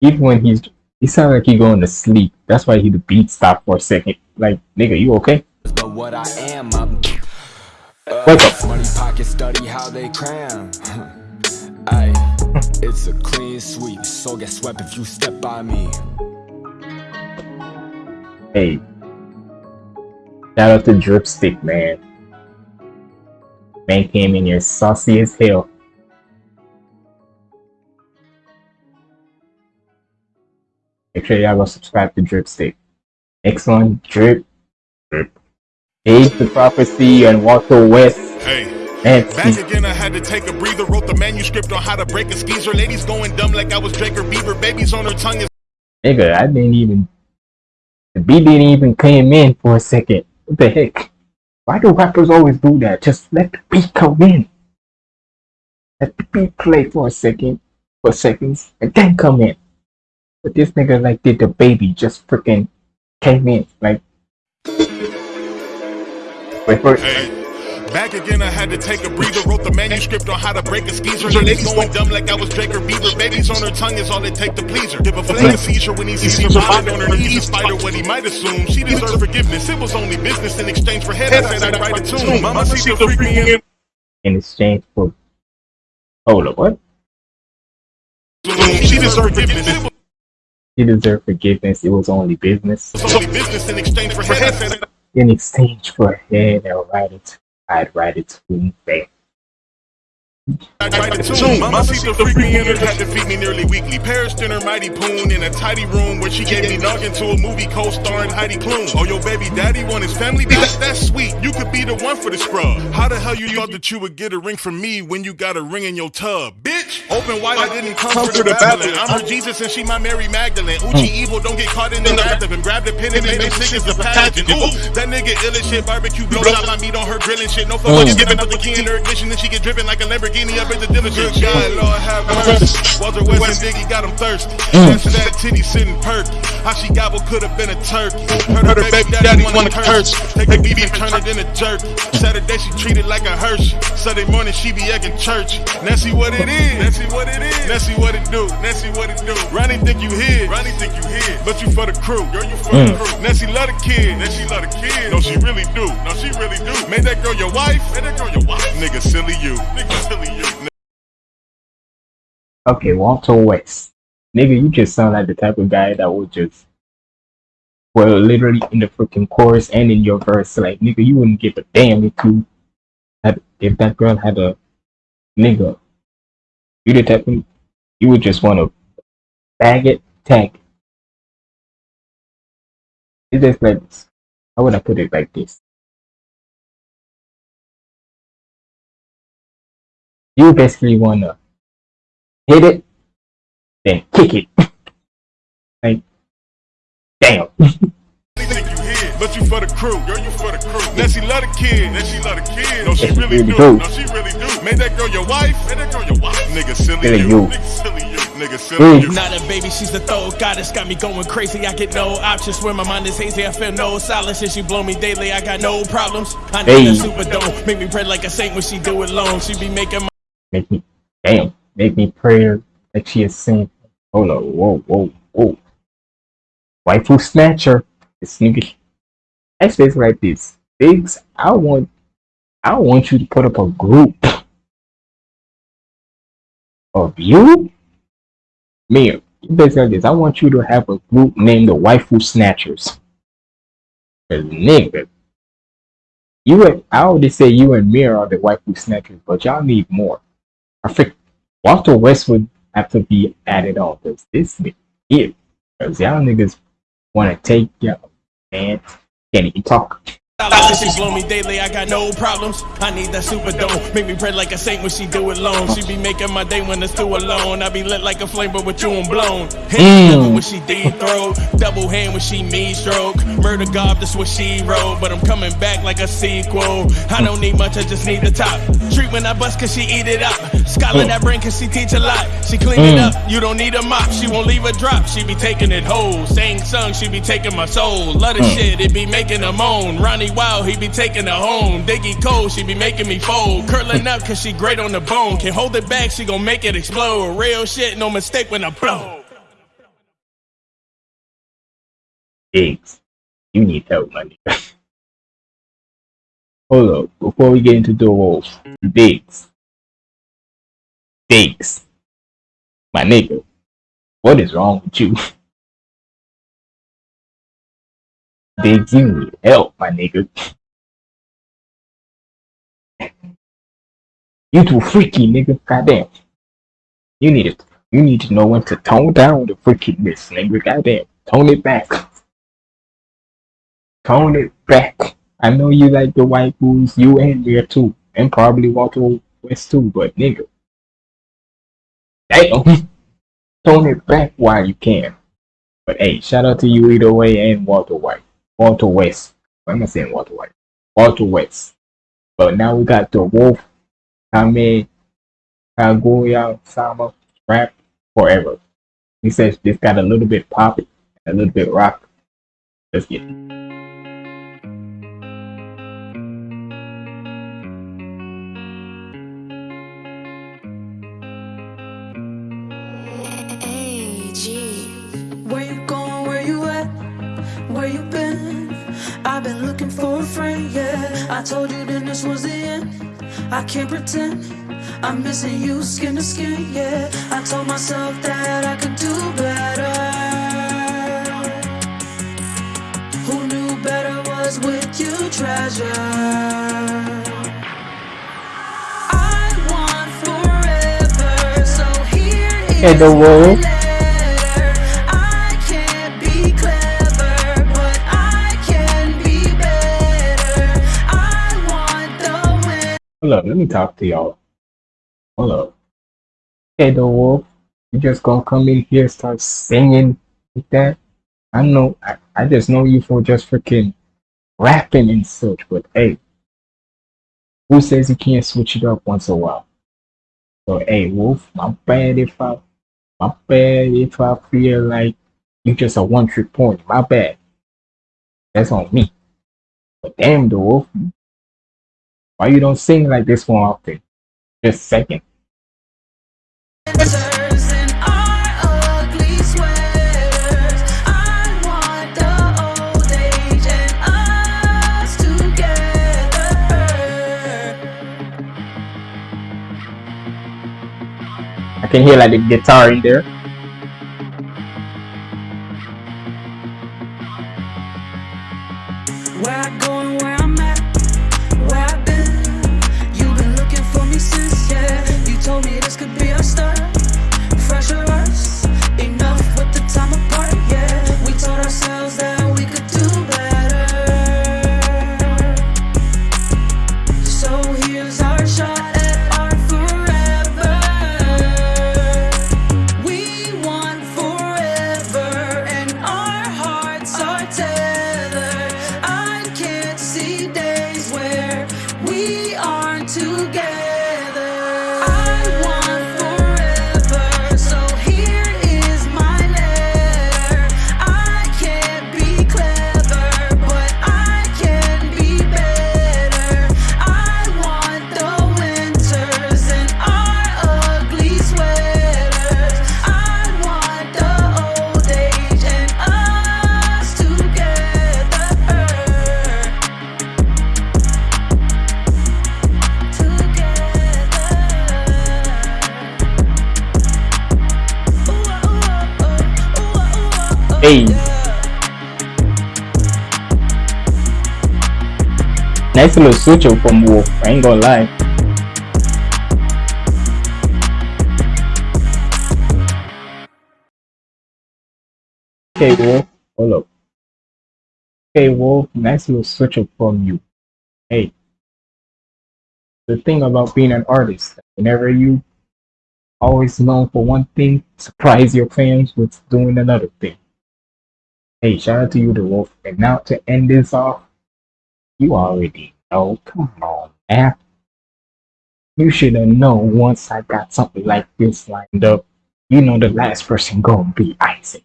Even when he's he sound like he going to sleep. That's why he the beat stopped for a second. Like, nigga, you okay? But what I am, I'm uh, Wake up. money pocket study how they cram. Ay, it's a clean sweep, so get swept if you step by me. Hey. Shout out to Dripstick, man. Man came in here saucy as hell. Make sure y'all go subscribe to Dripstick. Next one, Drip. Drip. Age the Prophecy and Walter West. Hey. Back again, I had to take a breather. Wrote the manuscript on how to break a skeezer. Ladies going dumb like I was Drake or Bieber. Babies on her tongue is Nigga, I didn't even. The beat didn't even came in for a second. What the heck? Why do rappers always do that? Just let the beat come in. Let the beat play for a second, for seconds, and then come in. But this nigga like did the baby just freaking came in like. Wait for it. Hey. Back again, I had to take a breather. Wrote the manuscript on how to break a skeezer. Ladies going dumb like I was Drake or Bieber. Babies on her tongue is all it take to please her. Give a flame a seizure when he sees her vomit on her knees. Spider what he might assume. She deserved forgiveness. It was only business in exchange for head. I said I'd write a tune. Mama see the freak me in. In exchange for. Hold up, what? She deserved forgiveness. It was deserved forgiveness. It was only business. only business in exchange for head. In exchange for head, I'll write it. I'd write it to back. I'd write a tune. Mama see the freak me in her. Had to feed me nearly weekly. Paris dinner, mighty poon in a tidy room where she gave me noggin to a movie co-starring Heidi Klum. Oh, your baby daddy want his family back? That's sweet. You could be the one for the scrub. How the hell you thought that you would get a ring from me when you got a ring in your tub? Bitch! Open wide, I didn't come, for the Babylon. I'm her Jesus and she my Mary Magdalene. Uchi evil, don't get caught in the wrath of him. Grab the pen and make them niggas a pageant. Ooh, that nigga ill as shit. Barbecue blow out my meat on her grilling shit. No fuck, Mm. giving up the key in her ignition and she get driven like a Lamborghini up in the diligence. God, Lord have mercy. Walter West and Biggie got him thirsty. That's that titty sitting perky. How she gobble could have been a turkey. Heard her baby daddy wanna curse. Take the beef and turn it into jerky. Saturday she treated like a Hershey. Sunday morning she be egging church. Nancy what it is. Nancy what it is. Nancy what it do. Nancy what it do. Ronnie think you hid. Ronnie think you hid. But you for the crew. Girl, you for the Mm. crew. Nancy love the kid. Nancy love the kid. No, she really do. No, she really do. Made that girl your wife. Made that girl your wife. Nigga, silly you. Nigga, silly you. Okay, Walter West. Nigga, you just sound like the type of guy that would just well literally in the freaking chorus and in your verse, like nigga, you wouldn't give a damn if you had if that girl had a nigga. You the type of you would just wanna bag it, tag. it. It's just like. How would I put it like this? You basically wanna hit it, then kick it. like, damn. think you hid, but you for the crew. Girl, you for the crew. Nancy love the kid. Nancy love the kid. No, she Yes, really really do. do. No, she really do. Made that girl your wife. Made that girl your wife. Nigga, silly Silly you. you. Nigga, silly you. Nigga, silly Mm. you. Not a baby, she's the throw goddess. Got me going crazy. I get no options. Where my mind is hazy, I feel no solace. And she blow me daily. I got no problems. I need Hey. a super dome. Make me pray like a saint when she do it alone. She be making my Make me, damn, make me pray that she is saying, hold on, whoa, whoa, whoa. Waifu snatcher. This nigga. I says like this. Biggs, I want, I want you to put up a group of you, me. Basically like this. I want you to have a group named the Waifu Snatchers. nigga, you and I already say you and Mir are the Waifu Snatchers, but y'all need more. I think Walter West would have to be added on because this nigga here. Because y'all niggas want to take y'all man can't talk. She blow me daily, I got no problems. I need that super dome. Make me pray like a saint when she do it alone. She be making my day when it's too alone. I be lit like a flame, but with you I'm blown. Hand mm. when she deep throat. Double hand when she me stroke. Murder God, that's what she wrote. But I'm coming back like a sequel. I don't need much, I just need the top. Treat when I bust cause she eat it up. Scholar that brain cause she teach a lot. She clean mm. it up, you don't need a mop. She won't leave a drop, she be taking it whole. Saying song, she be taking my soul. Love the mm. shit, it be making a moan. Ronnie wild, he be taking her home. Diggy cold, she be making me fold. Curling up cause she great on the bone. Can hold it back, she gon' make it explode. Real shit, no mistake when I blow. Diggs, you need help, my nigga. Hold up, before we get into the wolves, Diggs. Diggs. My nigga, what is wrong with you? Diggs, you need help, my nigga. You too freaky, nigga. Goddamn. You need it. You need to know when to tone down the freakiness, nigga. Goddamn. Tone it back. Tone it back. I know you like the white boys, you and there too. And probably Walter West too, but nigga. Damn. Tone it back while you can. But hey, shout out to you either way and Walter White. Walter West. Why am I saying Walter White? Walter West. But now we got the Wolf Kame Kaguya Sama rap forever. He says this got a little bit pop, a little bit rock. Let's get it. Been looking for a friend, yeah. I told you then this was the end. I can't pretend I'm missing you skin to skin, yeah. I told myself that I could do better. Who knew better was with you, treasure. I want forever, so here is hey, the world. Hold up, let me talk to y'all. Hold up. Hey, the wolf, you just gonna come in here start singing like that? I know, I, I just know you for just freaking rapping and such, but hey, who says you can't switch it up once in a while? So, hey, Wolf, my bad if I, my bad if I feel like you just a one trick pony. My bad. That's on me. But damn, the Wolf, why you don't sing like this one often? Just second. I can hear like the guitar in there. Little switch up from Wolf, I ain't gonna lie. Okay, Wolf, hold up. Hey Wolf, nice little switch up from you. Hey, the thing about being an artist, whenever you always known for one thing, surprise your fans with doing another thing. Hey, shout out to you, the Wolf. And now to end this off, you already know. Come on, man. You should have known once I got something like this lined up. You know the last person gonna be Aizen.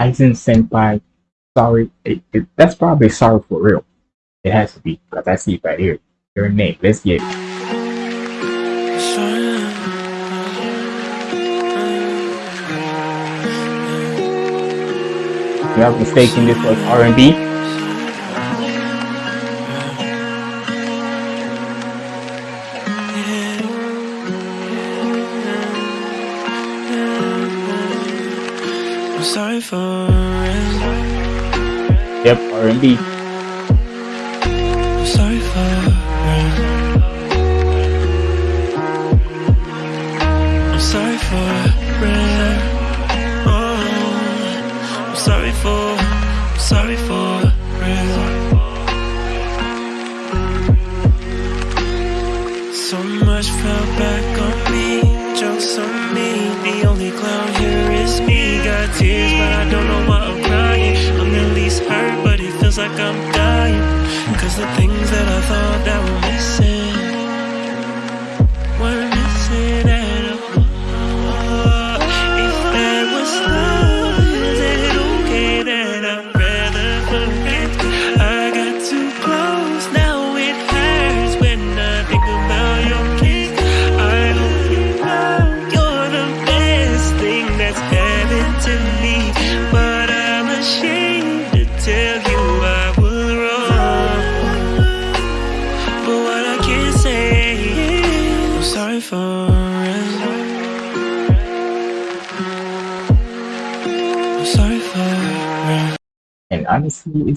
Aizen Senpai, sorry, it, it, that's probably sorry for real. It has to be, because I see it right here. Your name, let's get it. You have mistaken this was R&B? Yep, R&B.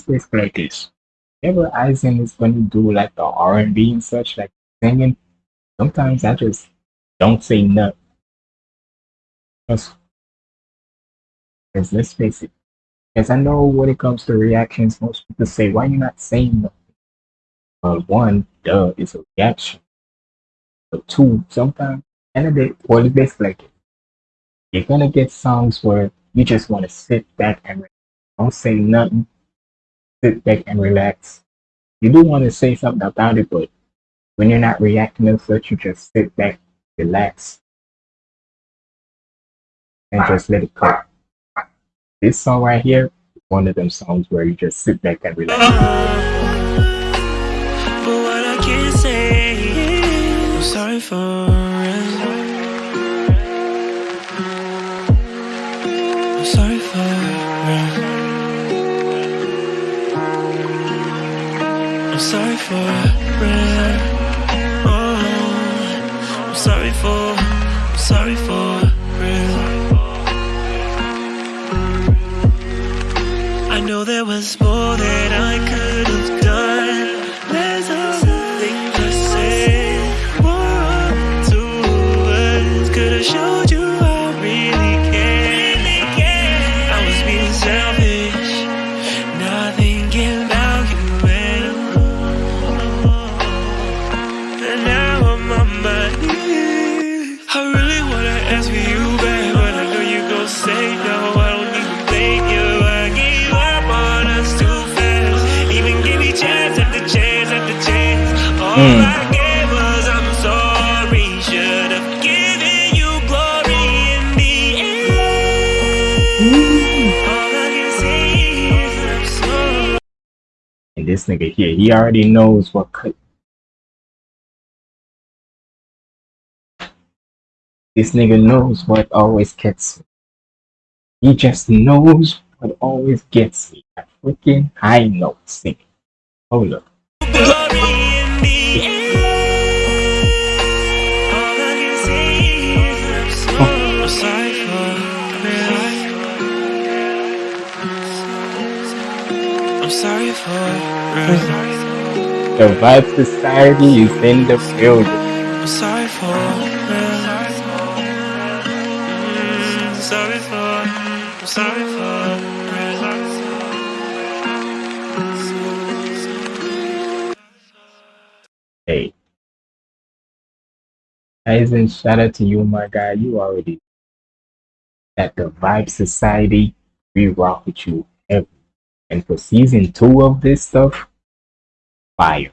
Like this. Whenever Aizen is going to do like the R&B and such, like singing, sometimes I just don't say nothing. Because, let's face it, because I know when it comes to reactions, most people say, why you not saying nothing? Well, one, duh, it's a reaction. But two, sometimes, and a bit, well, it's basically like it. You're gonna get songs where you just want to sit back and don't say nothing. Sit back and relax. You do want to say something about it, but when you're not reacting and such, you just sit back, relax, and just let it go. This song right here one of them songs where you just sit back and relax. There was more that I this nigga here, he already knows what could. This nigga knows what always gets me. He just knows what always gets me. That freaking high note. Hold up. I'm sorry for the Vibe Society is in the building. I'm sorry for I'm sorry for I'm sorry for Aizen, shout out to you, my guy. You already at the Vibe Society. We rock with you every and for season two of this stuff, fire.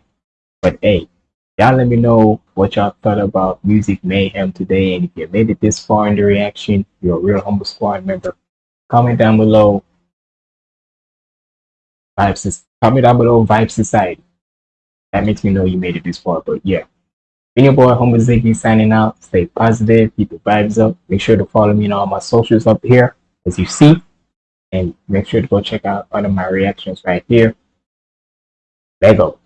But hey, y'all let me know what y'all thought about Music Mayhem today. And if you made it this far in the reaction, you're a real humble squad member. Comment down below. Vibe, comment down below Vibe Society. That makes me know you made it this far. But yeah. Been your boy Humble Ziggy signing out. Stay positive, keep the vibes up. Make sure to follow me on all my socials up here, as you see. And make sure to go check out all of my reactions right here. Lego.